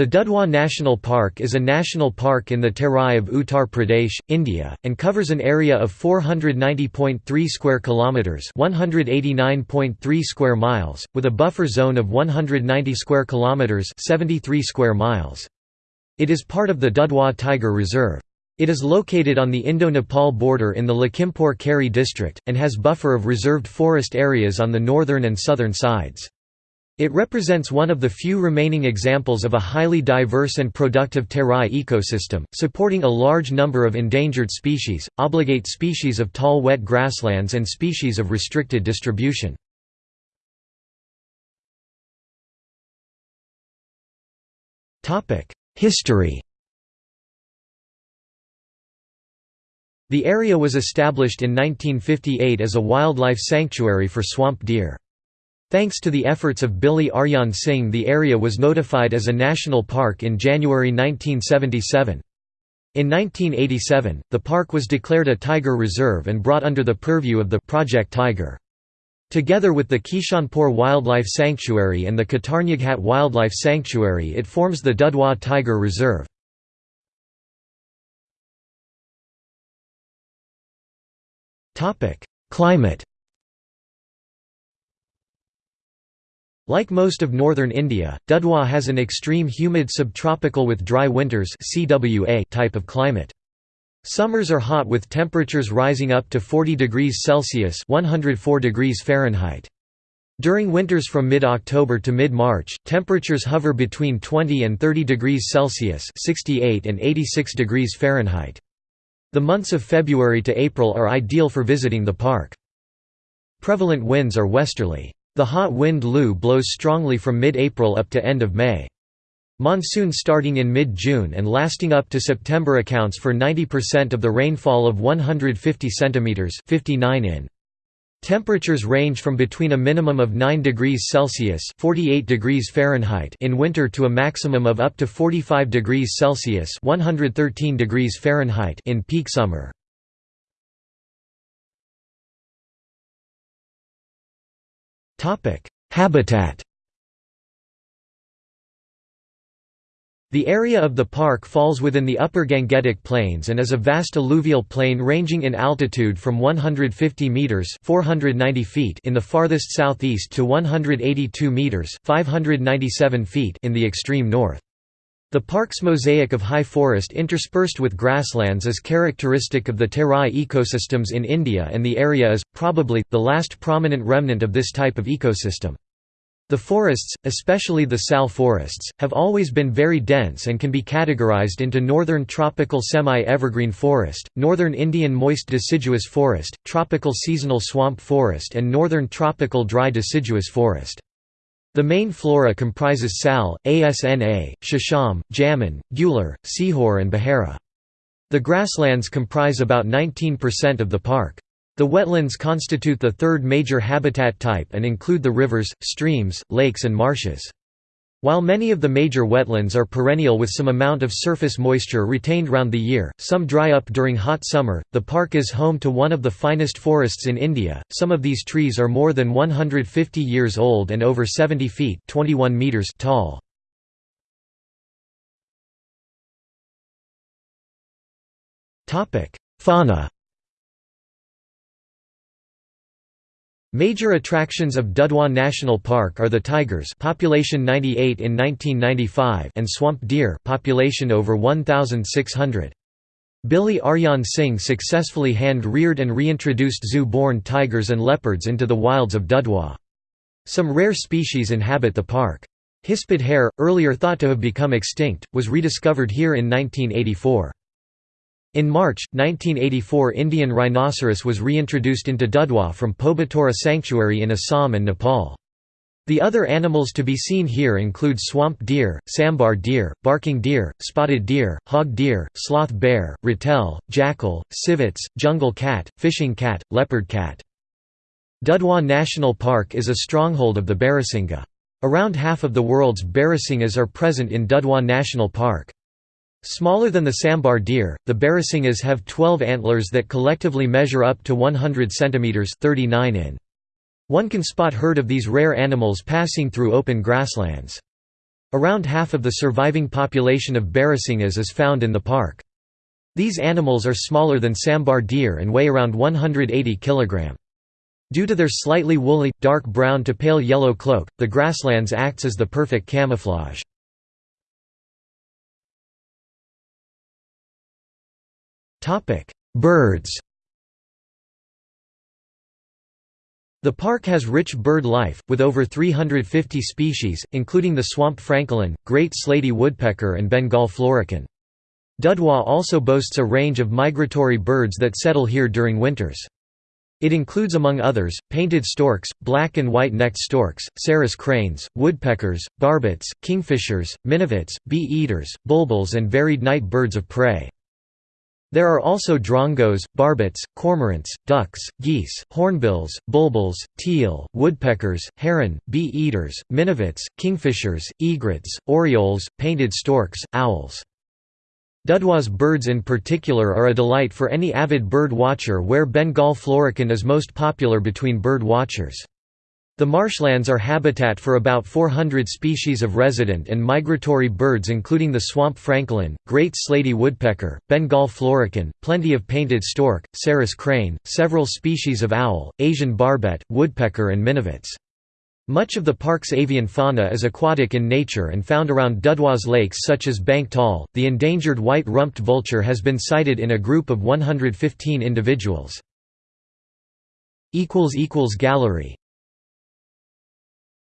The Dudhwa National Park is a national park in the Terai of Uttar Pradesh, India, and covers an area of 490.3 square kilometers, 189.3 square miles, with a buffer zone of 190 square kilometers, 73 square miles. It is part of the Dudhwa Tiger Reserve. It is located on the Indo-Nepal border in the Lakhimpur Kheri district, and has buffer of reserved forest areas on the northern and southern sides. It represents one of the few remaining examples of a highly diverse and productive terai ecosystem, supporting a large number of endangered species, obligate species of tall wet grasslands and species of restricted distribution. History The area was established in 1958 as a wildlife sanctuary for swamp deer. Thanks to the efforts of Billy Arjan Singh the area was notified as a national park in January 1977. In 1987, the park was declared a tiger reserve and brought under the purview of the Project Tiger. Together with the Kishanpur Wildlife Sanctuary and the Katarnyaghat Wildlife Sanctuary it forms the Dudhwa Tiger Reserve. Climate Like most of northern India, Dudhwa has an extreme humid subtropical with dry winters type of climate. Summers are hot with temperatures rising up to 40 degrees Celsius 104 degrees Fahrenheit. During winters from mid-October to mid-March, temperatures hover between 20 and 30 degrees Celsius 68 and 86 degrees Fahrenheit. The months of February to April are ideal for visiting the park. Prevalent winds are westerly. The hot wind Lu blows strongly from mid-April up to end of May. Monsoon starting in mid-June and lasting up to September accounts for 90% of the rainfall of 150 cm 59 in. Temperatures range from between a minimum of 9 degrees Celsius (48 degrees Fahrenheit) in winter to a maximum of up to 45 degrees Celsius (113 degrees Fahrenheit) in peak summer. Habitat The area of the park falls within the upper Gangetic Plains and is a vast alluvial plain ranging in altitude from 150 meters (490 feet) in the farthest southeast to 182 meters (597 feet) in the extreme north. The park's mosaic of high forest interspersed with grasslands is characteristic of the terai ecosystems in India and the area is, probably, the last prominent remnant of this type of ecosystem. The forests, especially the sal forests, have always been very dense and can be categorized into northern tropical semi-evergreen forest, northern Indian moist deciduous forest, tropical seasonal swamp forest and northern tropical dry deciduous forest. The main flora comprises sal, asna, shisham, jamun, gular, sihor and bahara. The grasslands comprise about 19% of the park. The wetlands constitute the third major habitat type and include the rivers, streams, lakes and marshes. While many of the major wetlands are perennial with some amount of surface moisture retained round the year, some dry up during hot summer. The park is home to one of the finest forests in India. Some of these trees are more than 150 years old and over 70 feet (21 meters) tall. Topic: Fauna Major attractions of Dudhwa National Park are the tigers population 98 in 1995 and swamp deer population over 1,600. Billy Arjan Singh successfully hand-reared and reintroduced zoo-born tigers and leopards into the wilds of Dudhwa. Some rare species inhabit the park. Hispid hare, earlier thought to have become extinct, was rediscovered here in 1984. In March, 1984 Indian rhinoceros was reintroduced into Dudhwa from Pobitora Sanctuary in Assam and Nepal. The other animals to be seen here include swamp deer, sambar deer, barking deer, spotted deer, hog deer, sloth bear, ratel, jackal, civets, jungle cat, fishing cat, leopard cat. Dudhwa National Park is a stronghold of the Barasingha. Around half of the world's Barasinghas are present in Dudhwa National Park. Smaller than the sambar deer, the barasinghas have 12 antlers that collectively measure up to 100 cm 39 in. One can spot herd of these rare animals passing through open grasslands. Around half of the surviving population of barasinghas is found in the park. These animals are smaller than sambar deer and weigh around 180 kg. Due to their slightly woolly, dark brown to pale yellow cloak, the grasslands acts as the perfect camouflage. Birds The park has rich bird life, with over 350 species, including the swamp francolin, great slaty woodpecker and Bengal florican. Dudhwa also boasts a range of migratory birds that settle here during winters. It includes among others, painted storks, black and white-necked storks, sarus cranes, woodpeckers, barbets, kingfishers, minivets, bee-eaters, bulbuls and varied night birds of prey. There are also drongos, barbets, cormorants, ducks, geese, hornbills, bulbuls, teal, woodpeckers, heron, bee-eaters, minivets, kingfishers, egrets, orioles, painted storks, owls. Dudhwa's birds in particular are a delight for any avid bird watcher where Bengal florican is most popular between bird watchers. The marshlands are habitat for about 400 species of resident and migratory birds including the swamp francolin, great slaty woodpecker, Bengal florican, plenty of painted stork, sarus crane, several species of owl, Asian barbet, woodpecker and minivets. Much of the park's avian fauna is aquatic in nature and found around Dudhwa's lakes such as Bank Taal. The endangered white-rumped vulture has been sighted in a group of 115 individuals. Gallery